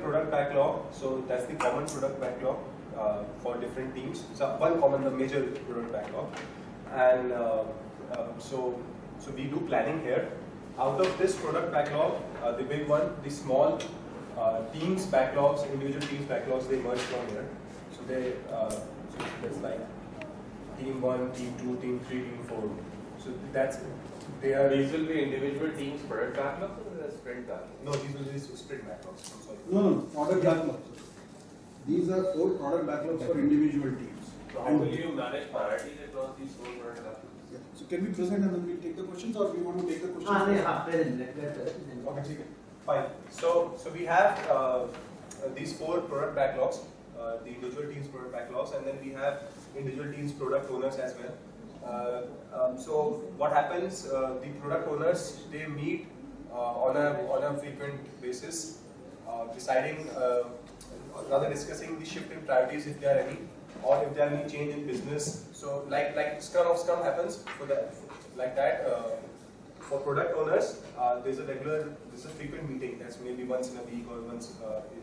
product backlog, so that's the common product backlog uh, for different teams. So one common, the major product backlog, and uh, um, so so we do planning here. Out of this product backlog, uh, the big one, the small uh, teams backlogs, individual teams backlogs, they merge from here. So they, uh, so that's like team one, team two, team three, team four. So that's they are. These will be individual teams product backlogs or the sprint backlogs? No, these will be sprint backlogs. I'm sorry. No, no, product backlogs. These are four product backlogs for individual teams. So how will you manage parity across these four product backlogs? Yeah. So can we present and then we take the questions, or we want to take the questions? Ah, yeah, present. Okay, fine. So so we have uh, uh, these four product backlogs. Uh, the individual teams product backlogs and then we have individual teams product owners as well uh, um, so what happens? Uh, the product owners they meet uh, on a on a frequent basis, deciding, rather discussing the shift in priorities if there are any, or if there are any change in business. So like like Scrum of Scrum happens for that like that. For product owners, uh, there's a regular, there's a frequent meeting that's maybe once in a week or once uh, in,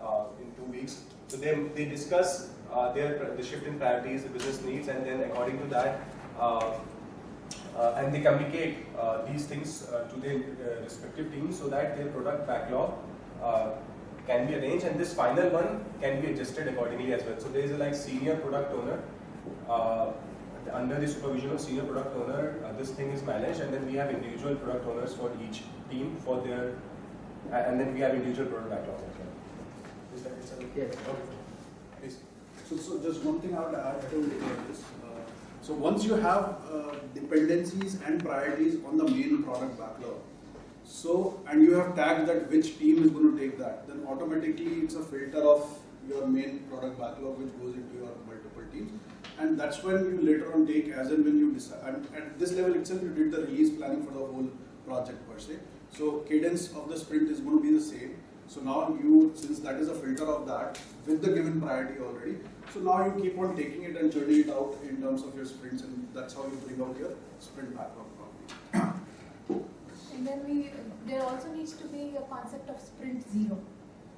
uh, in two weeks. So they, they discuss uh, their the shift in priorities, the business needs, and then according to that, uh, uh, and they communicate uh, these things uh, to their respective teams so that their product backlog uh, can be arranged, and this final one can be adjusted accordingly as well. So there is a like senior product owner. Uh, under the supervision of senior product owner, uh, this thing is managed, and then we have individual product owners for each team for their, and then we have individual product backlogs as well. Is that okay? Yes. Okay. So, so just one thing I would add to this. Uh, So once you have uh, dependencies and priorities on the main product backlog, so, and you have tagged that which team is going to take that, then automatically it's a filter of your main product backlog which goes into your multiple teams. And that's when you later on take as and when you decide, and at this level itself you did the release planning for the whole project per se. So cadence of the sprint is going to be the same. So now you, since that is a filter of that with the given priority already, so now you keep on taking it and churning it out in terms of your sprints and that's how you bring out your sprint backlog. And then we, there also needs to be a concept of sprint zero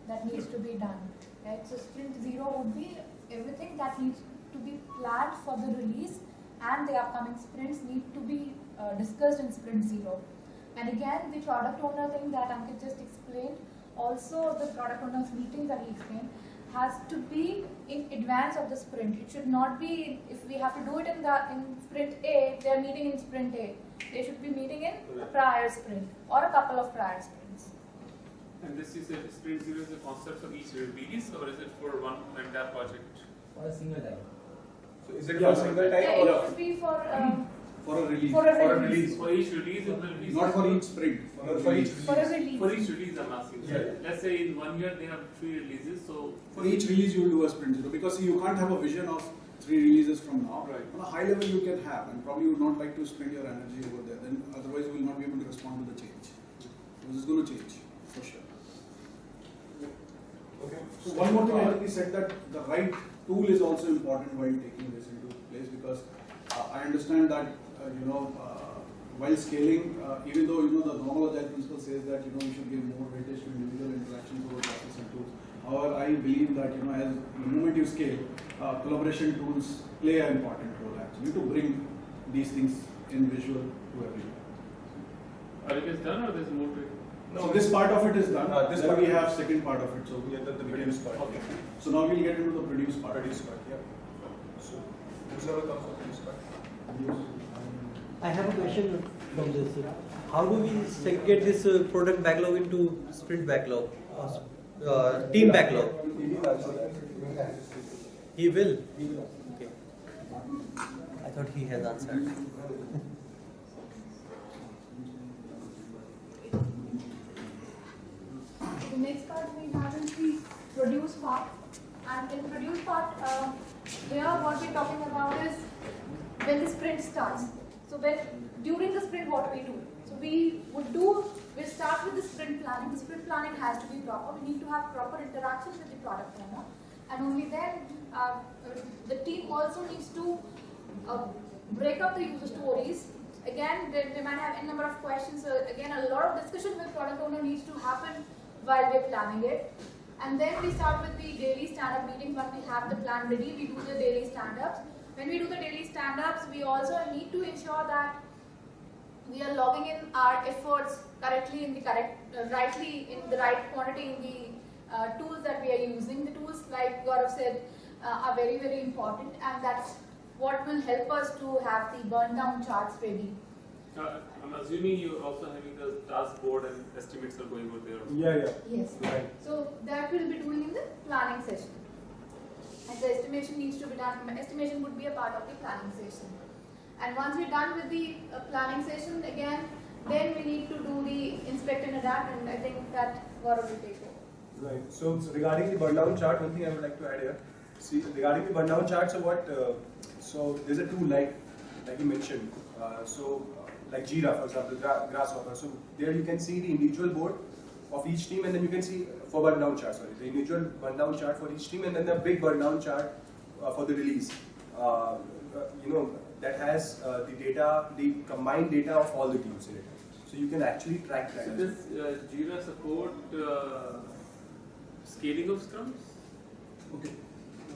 that needs to be done, right? So sprint zero would be everything that needs to be planned for the release and the upcoming sprints need to be uh, discussed in sprint zero. And again, the product owner thing that Ankit just explained, also the product owner's meeting that he explained, has to be in advance of the sprint. It should not be, if we have to do it in the, in sprint A, they're meeting in sprint A. They should be meeting in a prior sprint or a couple of prior sprints. And this is a sprint zero is a concept for each release or is it for one entire project? For a single time. So is it Yeah. for single time Yeah, or it should be for, um, For a release. For a for a release. release? For each release it will be. Not for each sprint. No, for each for a release. For each release I'm asking. So Yeah. Let's say in one year they have three releases, so. For each release you will do a sprint zero because see, you can't have a vision of three releases from now. Right. On a high level you can have and probably you would not like to spend your energy over there. Then otherwise you will not be able to respond to the change. This is going to change for sure. Okay. So one more thing I think we said that the right tool is also important while taking this into place because uh, I understand that you know uh, while scaling, uh, even though you know the normal agile principle says that you know we should give more weightage to individual interactions over process and tools. However, I believe that you know as the moment you scale, uh, collaboration tools play an important role actually to bring these things in visual to to everyone. Or it is done or there's more to it? So this part of it is done. Uh, this then part- we have second part of it. So Yeah, the, the produce part. Okay. So now we'll get into the produce part. Produce part, yeah. So, whoever comes for produce part. I have a question from this. How do we segregate this uh, product backlog into sprint backlog, uh, team backlog? He will. He will. Okay. I thought he has answered. The next part we have is the produce part. And in produce part, uh, here what we're talking about is when the sprint starts. So when during the sprint, what do we do? So we would do, we start with the sprint planning. The sprint planning has to be proper. We need to have proper interactions with the product owner. And only then, uh, the team also needs to uh, break up the user stories. Again, they, they might have any number of questions. So again, a lot of discussion with product owner needs to happen while we're planning it. And then we start with the daily stand-up meetings. Once we have the plan ready, we do the daily stand-ups. When we do the daily stand-ups, we also need to ensure that we are logging in our efforts correctly in the correct, uh, rightly in the right quantity in the uh, tools that we are using. The tools, like Gaurav said, uh, are very, very important and that's what will help us to have the burn down charts ready. Uh, I'm assuming you're also having the task board and estimates are going over there. Yeah, yeah. Yes. Right. So that we'll be doing in the planning session. Estimation needs to be done, estimation would be a part of the planning session. And once we're done with the uh, planning session, again, then we need to do the inspect and adapt and I think that Gaurav will take over. Right. So, so regarding the burn down chart, one thing I would like to add here. See, regarding the burn down chart, so what? Uh, so there's a tool like, like you mentioned. Uh, so uh, like Jira, for example, gra- Grasshopper. So there you can see the individual board of each team, and then you can see for burn down chart. Sorry, the individual burn down chart for each team, and then the big burn down chart uh, for the release. Uh, uh, you know that has uh, the data, the combined data of all the teams in it. So you can actually track that. So as well. this uh, Jira support uh, scaling of scrums? Okay.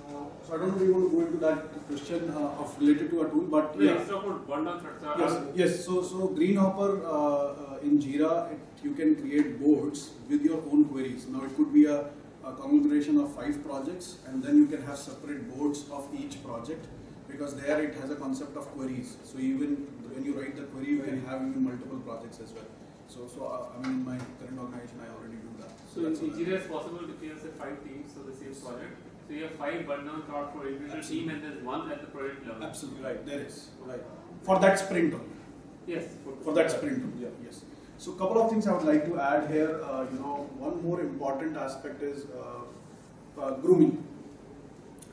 Uh, so I don't know if you want to go into that question uh, of related to a tool, but Yeah. yeah. Let's talk about burn down charts. Yes, yes. So, so Greenhopper uh, uh, in Jira, it, you can create boards with your own queries. Now, it could be a, a conglomeration of five projects, and then you can have separate boards of each project because there it has a concept of queries. So, even when you write the query, you can have even multiple projects as well. So, so uh, I mean, in my current organization, I already do that. So in that's all. Jira it's possible have say five teams for the same project. So you have five down charts for individual team and there's one at the project level. Absolutely Right. There is Right. for that sprint only. Yes. for that sprint. Yeah. Yes. So couple of things I would like to add here. Uh, you know, one more important aspect is uh, uh, grooming.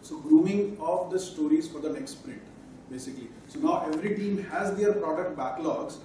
So grooming of the stories for the next sprint, basically. So now every team has their product backlogs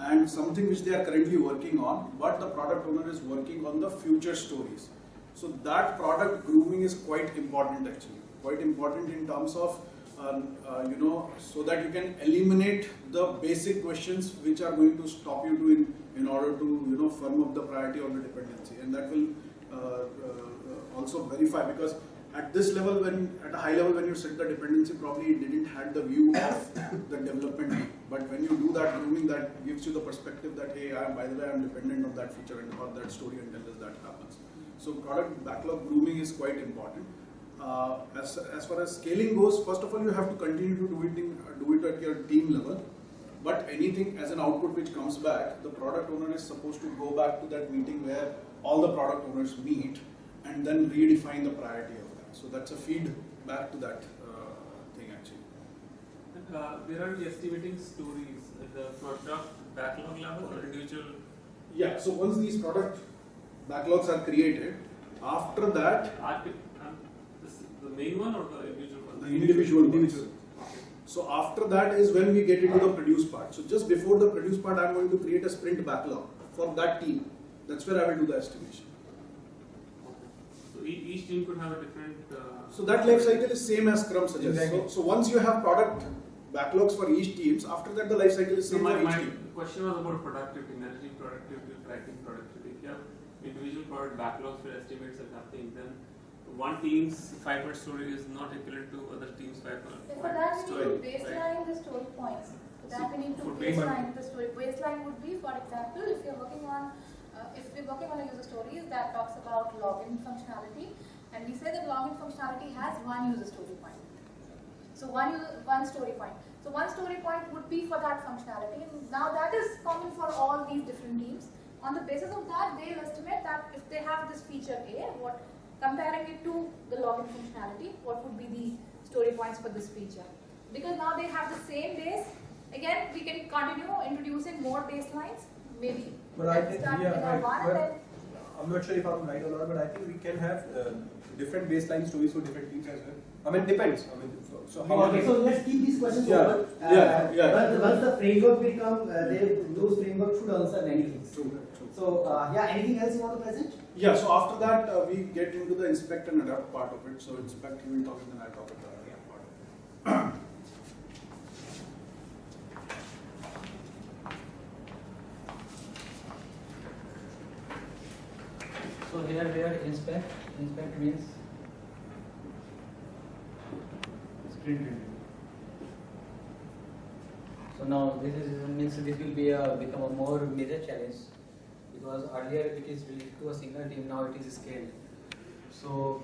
and something which they are currently working on, but the product owner is working on the future stories. So that product grooming is quite important actually. Quite important in terms of um, uh, you know, so that you can eliminate the basic questions which are going to stop you doing in order to you know firm up the priority or the dependency, and that will uh, uh, also verify because at this level, when at a high level, when you set the dependency, probably it didn't have the view of the development. But when you do that grooming, that gives you the perspective that hey, I am, by the way, I'm dependent on that feature and or that story and until that happens. So product backlog grooming is quite important. Uh, as, as far as scaling goes, first of all, you have to continue to do it, in, do it at your team level. But anything as an output which comes back, the product owner is supposed to go back to that meeting where all the product owners meet and then redefine the priority of that. So that's a feed back to that uh, thing actually. And, uh, where are we estimating stories at the product backlog level or individual? Yeah, so once these product backlogs are created, after that, Archi- um, this, the main one or the individual one? the individual Individual. Ones. So after that is when we get into the produce part. So just before the produce part, I'm going to create a sprint backlog for that team. That's where I will do the estimation. So e- each team could have a different. Uh, So that life cycle is same as Scrum suggests. Exactly. So, so once you have product backlogs for each teams, after that the life cycle is so same my, for each my team. question was about productivity, energy, productivity, tracking productivity. If you have individual product backlogs for estimates and nothing, then one team's five word story is not equivalent to other team's five word So for that, we story. need to baseline the story points. For that, we need to baseline the story. Baseline would be, for example, if you're working on, uh, if we're working on a user story that talks about login functionality, and we say that login functionality has one user story point. So one user, one story point. So one story point would be for that functionality. And now that is common for all these different teams. On the basis of that, they'll estimate that if they have this feature A, what comparing it to the login functionality, what would be the story points for this feature? Because now they have the same base. Again, we can continue introducing more baselines. Maybe But I let's think, start yeah, with I- our one and well, then I'm not sure if I'm right or not, but I think we can have uh, different baseline stories for different teams as well. I mean, depends. I mean, so, so how Okay, so let's keep these questions Yeah, open. Uh, yeah, yeah. Once, once the framework will come, uh, they, those frameworks should answer many things. True, true. So, uh, yeah, anything else you want to present? Yeah, so after that, uh, we get into the inspect and adapt part of it. So inspect, you will talk, and then I'll talk about the adapt part. of it. So here we are inspect, inspect means sprint review. So now this is means this will be a become a more major challenge because earlier it is related to a single team, now it is scaled. So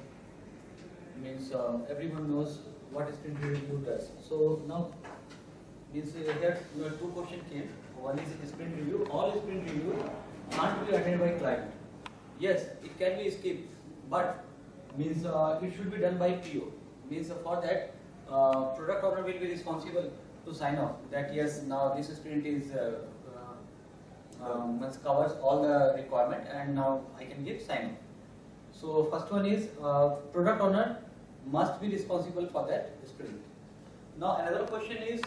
means uh, everyone knows what sprint review does. So now means uh, here you know, two question came. One is sprint review. All sprint review can't be attended by client. Yes, it can be skipped, but means uh, it should be done by PO. Means uh, for that, uh, product owner will be responsible to sign off that yes, now this sprint is uh, um, covers all the requirement, and now I can give sign off. So first one is uh, product owner must be responsible for that sprint. Now another question is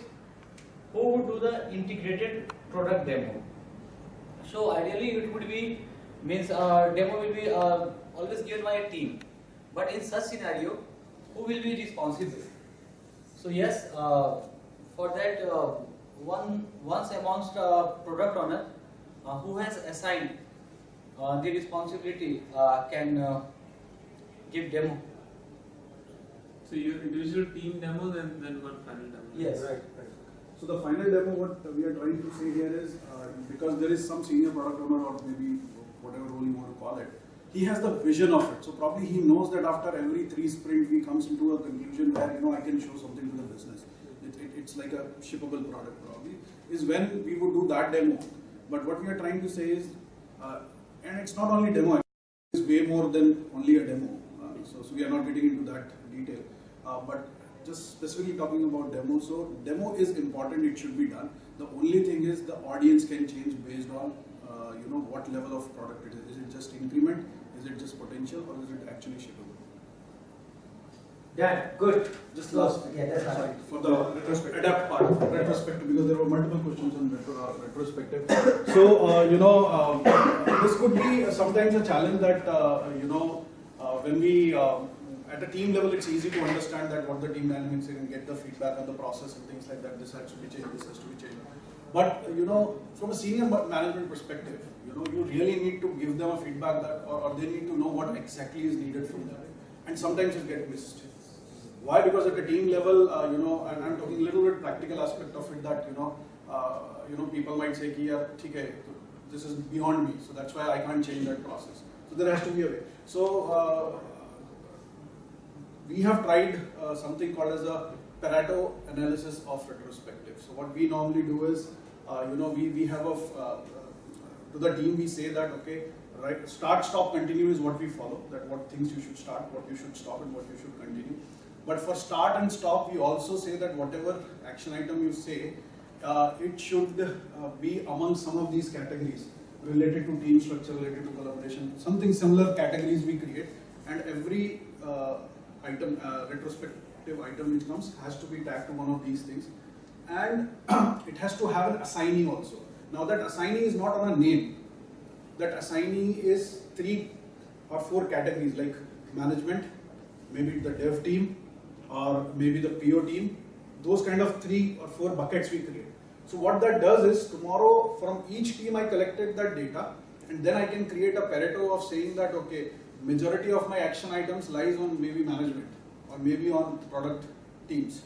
who would do the integrated product demo? So ideally it would be means uh, demo will be uh, always given by a team. But in such scenario, who will be responsible? So yes, uh, for that uh, one once amongst uh, product owner who has assigned uh, the responsibility uh, can uh, give demo. So your individual team demo, then then one final demo. Yes. Right, right. So the final demo, what we are trying to say here is, uh, because there is some senior product owner or maybe whatever role you want to call it, he has the vision of it. So probably he knows that after every three sprint, he comes into a conclusion where, you know, I can show something to the business. It, it, it's like a shippable product probably, is when we would do that demo. But what we are trying to say is, uh, and it's not only demo, it's way more than only a demo. Uh, so, so we are not getting into that detail. Uh, but just specifically talking about demo, so demo is important, it should be done. The only thing is the audience can change based on, uh, you know, what level of product it is. Is it just increment, is it just potential, or is it actually shippable? Done, good. Just last, Yeah, that's sorry, right. for the retrospective, adapt part, retrospective, because there were multiple questions on retro, uh, retrospective. So, uh, you know, um, this could be sometimes a challenge that, uh, you know, uh, when we, um, at a team level, it's easy to understand that what the team management saying and get the feedback on the process and things like that, this has to be changed, this has to be changed. But, you know, from a senior management perspective, you know, you really need to give them a feedback that, or, or they need to know what exactly is needed from them. And sometimes it gets missed. Why? Because at the team level, uh, you know, and I'm talking a little bit practical aspect of it that, you know, uh, you know, people might say, "Yeah, okay, this is beyond me, so that's why I can't change that process. So there has to be a way. So uh, we have tried uh, something called as a Pareto analysis of retrospective. So what we normally do is, uh, you know, we, we have a, to the team we say that, okay, right? Start, stop, continue is what we follow, that what things you should start, what you should stop and what you should continue. But for start and stop, we also say that whatever action item you say, uh, it should uh, be among some of these categories related to team structure, related to collaboration, something similar categories we create, and every uh, item, uh, retrospective item which comes has to be tagged to one of these things, and it has to have an assignee also. Now that assignee is not on a name, that assignee is three or four categories like management, maybe the dev team, or maybe the PO team. Those kind of three or four buckets we create. So what that does is tomorrow from each team I collected that data and then I can create a Pareto of saying that okay, majority of my action items lies on maybe management or maybe on product teams.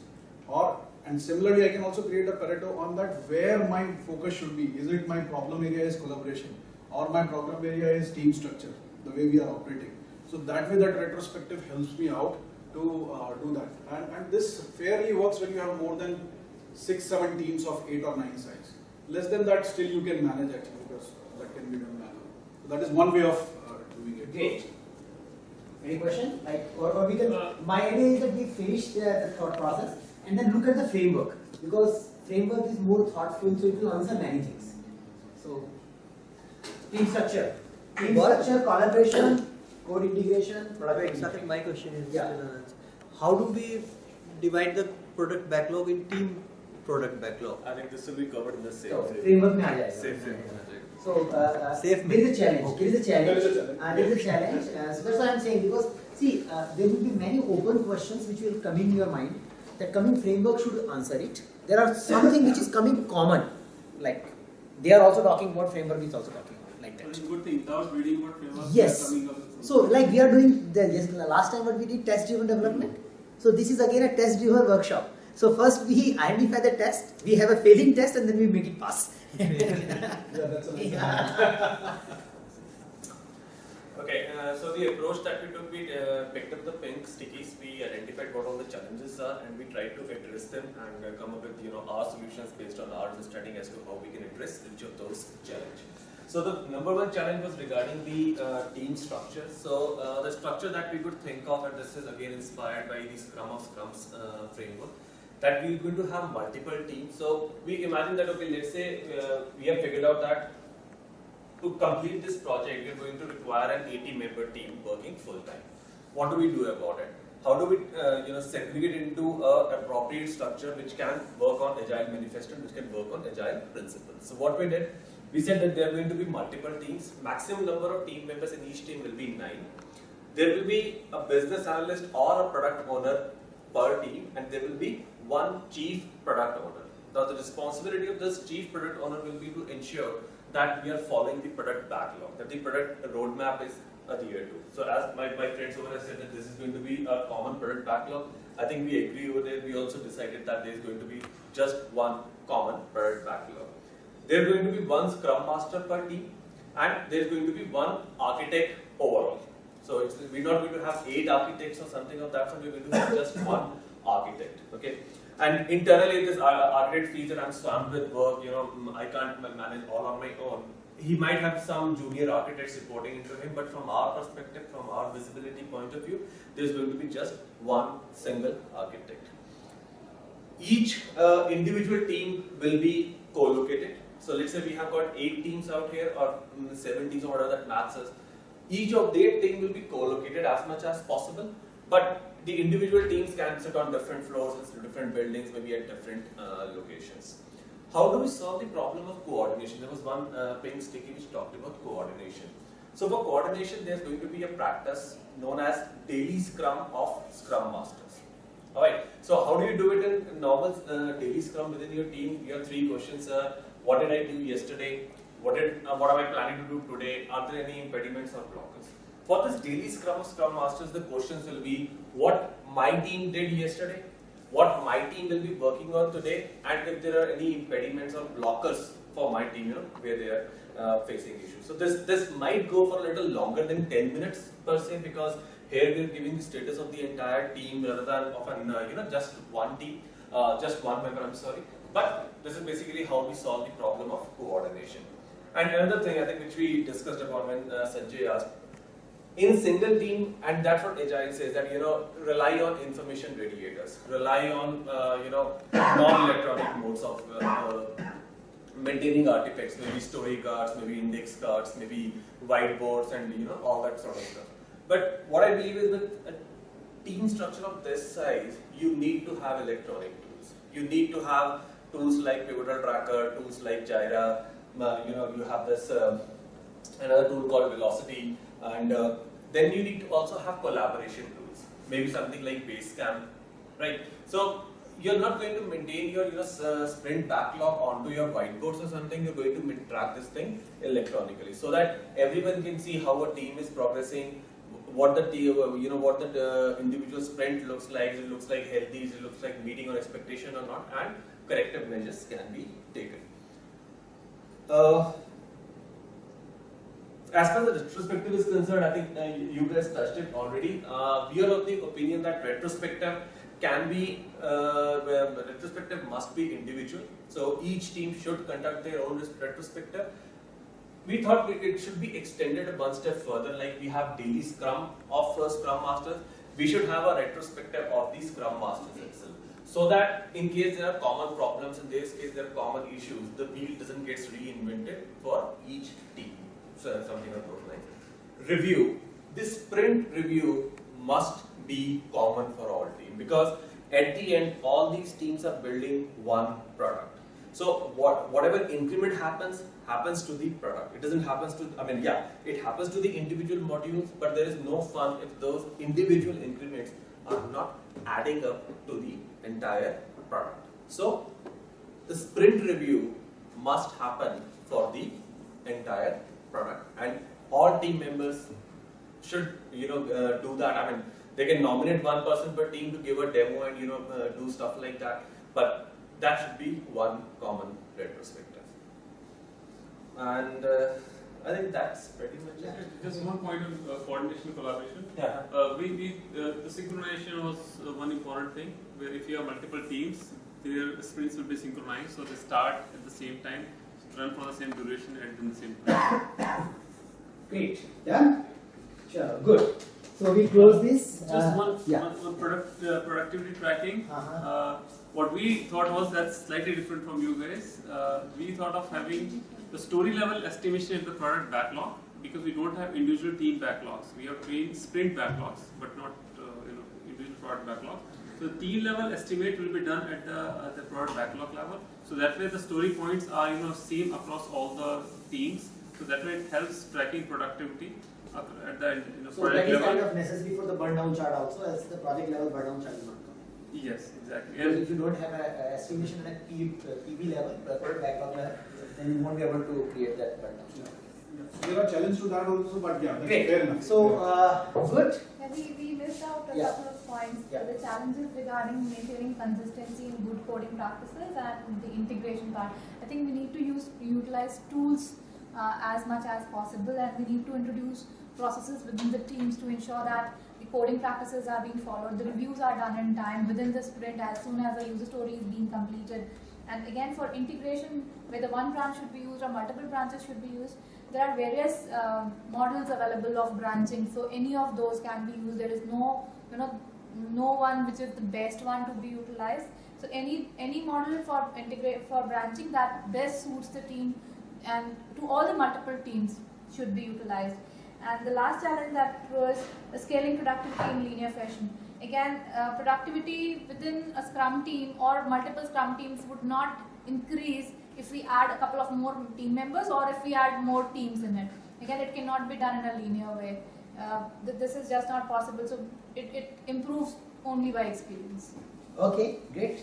Or and similarly, I can also create a Pareto on that where my focus should be. Is it my problem area is collaboration or my problem area is team structure, the way we are operating. So that way, that retrospective helps me out to uh, do that. And, and this fairly works when you have more than six, seven teams of eight or nine size. Less than that, still you can manage actually because that can be done manually. So that is one way of uh, doing it. Great. Any question? Like, or, or we can, my idea is that we finish the, the thought process and then look at the framework because framework is more thoughtful so it will answer many things. So, team structure. Team What? structure, collaboration, code integration. Product my question is yeah. Uh, how do we divide the product backlog in team product backlog? I think this will be covered in the same so, framework. SAFe framework. So uh, uh, SAFe there is a challenge. Okay. There is a challenge. There is a challenge. Uh, there is a challenge. Uh, so that's what I'm saying because see uh, there will be many open questions which will come in your mind. That coming framework should answer it. There are something which is coming common, like they are also talking about framework is also talking about like that. Good thing without reading what framework yes. is coming up. So like we are doing the yes, last time what we did test driven development. So this is again a test driven workshop. So first we identify the test, we have a failing test, and then we make it pass. Yeah, that's a nice Okay, uh, so the approach that we took, we uh, picked up the pink stickies, we identified what all the challenges are, and we tried to address them and uh, come up with you know our solutions based on our understanding as to how we can address each of those challenges. So the number one challenge was regarding the uh, team structure. So uh, the structure that we could think of, and this is again inspired by the Scrum of Scrums uh, framework, that we're going to have multiple teams. So we imagine that okay, let's say uh, we have figured out that to complete this project, we're going to require an 80 member team working full time. What do we do about it? How do we, uh, you know, segregate into a appropriate structure which can work on agile manifesto, which can work on agile principles? So what we did, we said that there are going to be multiple teams. Maximum number of team members in each team will be nine. There will be a business analyst or a product owner per team, and there will be one chief product owner. Now, the responsibility of this chief product owner will be to ensure that we are following the product backlog, that the product roadmap is adhered to. So, as my, my friends over there said that this is going to be a common product backlog, I think we agree over there. We also decided that there is going to be just one common product backlog. There is going to be one scrum master per team, and there is going to be one architect overall. So we're not going to have eight architects or something of that sort. We're going to have just one architect. Okay. And internally, this ar- architect feels that I'm swamped with work. You know, I can't manage all on my own. He might have some junior architects reporting into him, but from our perspective, from our visibility point of view, there's going to be just one single architect. Each uh, individual team will be co-located. So let's say we have got eight teams out here, or mm, seven teams, or whatever that maths is. Each of their team will be co-located as much as possible, but the individual teams can sit on different floors different buildings, maybe at different uh, locations. How do we solve the problem of coordination? There was one uh, pink sticky which talked about coordination. So for coordination, there's going to be a practice known as daily scrum of scrum masters. Alright, so how do you do it in normal uh, daily scrum within your team? You have three questions. Uh, what did I do yesterday? What did uh, what am I planning to do today? Are there any impediments or blockers? For this daily scrum scrum masters, the questions will be what my team did yesterday, what my team will be working on today, and if there are any impediments or blockers for my team, you know, where they are uh, facing issues. So this this might go for a little longer than 10 minutes per se because here we're giving the status of the entire team rather than of an uh, you know just one team, uh, just one member. I'm sorry, but this is basically how we solve the problem of coordination. And another thing I think which we discussed about when uh, Sanjay asked, in single team, and that's what Agile says that you know rely on information radiators, rely on uh, you know non-electronic modes of uh, uh, maintaining artifacts, maybe story cards, maybe index cards, maybe whiteboards, and you know all that sort of stuff. But what I believe is with a team structure of this size, you need to have electronic tools. You need to have tools like Pivotal Tracker, tools like Jira. uh, you know, you have this um, another tool called Velocity, and uh, then you need to also have collaboration tools. Maybe something like Basecamp, right? So you're not going to maintain your you know, uh, sprint backlog onto your whiteboards or something. You're going to track this thing electronically so that everyone can see how a team is progressing, what the t- uh, you know what the uh, individual sprint looks like. It looks like healthy. It looks like meeting or expectation or not, and corrective measures can be taken. Uh, as far as the retrospective is concerned, I think uh, you guys touched it already. Uh, we are of the opinion that retrospective can be, uh, retrospective must be individual. So each team should conduct their own retrospective. We thought it should be extended one step further, like we have daily scrum of uh, scrum masters. We should have a retrospective of the scrum masters itself. So that in case there are common problems, in this case there are common issues, the wheel doesn't get reinvented for each team. So something on those. Review. This sprint review must be common for all teams because at the end all these teams are building one product. So what whatever increment happens happens to the product. It doesn't happens to I mean yeah, it happens to the individual modules, but there is no fun if those individual increments are not adding up to the entire product. So the sprint review must happen for the entire product. And all team members should you know uh, do that. I mean they can nominate one person per team to give a demo and you know uh, do stuff like that. But that should be one common retrospective. And uh, i think that's pretty much it Just one point on uh, coordination collaboration. yeah Uh, we, we, uh, the synchronization was uh, one important thing, where if you have multiple teams, their sprints will be synchronized, so they start at the same time, run for the same duration, and in the same time. Great. Done? Sure. Good. So we close this. Just uh, one, Yeah. one, one product, uh, productivity tracking. Uh-huh. Uh, what we thought was that's slightly different from you guys. Uh, we thought of having the story level estimation of the product backlog because we don't have individual team backlogs. We have team sprint backlogs, but not uh, you know individual product backlog. So the team level estimate will be done at the at the product backlog level. So that way the story points are you know same across all the teams. So that way it helps tracking productivity at the you know So product that is level. kind of necessary for the burn down chart also, as the project level burn down chart will not come. Yes, exactly. Because if you don't have a, a estimation at P, uh, PB level, product backlog level, then you won't be able to create that burn down chart. So there are challenges to that also, but yeah, that's Great. fair enough. So, uh, good. Yeah, we, we missed out a Yeah. couple of points. Yeah. The challenges regarding maintaining consistency in good coding practices and the integration part. I think we need to use utilize tools uh, as much as possible, and we need to introduce processes within the teams to ensure that the coding practices are being followed, the reviews are done in time within the sprint as soon as the user story is being completed. And again, for integration, whether one branch should be used or multiple branches should be used, there are various um, models available of branching. So any of those can be used. There is no, you know, no one which is the best one to be utilized. So any any model for integrate for branching that best suits the team and to all the multiple teams should be utilized. And the last challenge that was scaling productivity in linear fashion. Again, uh, productivity within a Scrum team or multiple Scrum teams would not increase if we add a couple of more team members or if we add more teams in it. Again, it cannot be done in a linear way. Uh, th- this is just not possible. So it, it improves only by experience. Okay, great.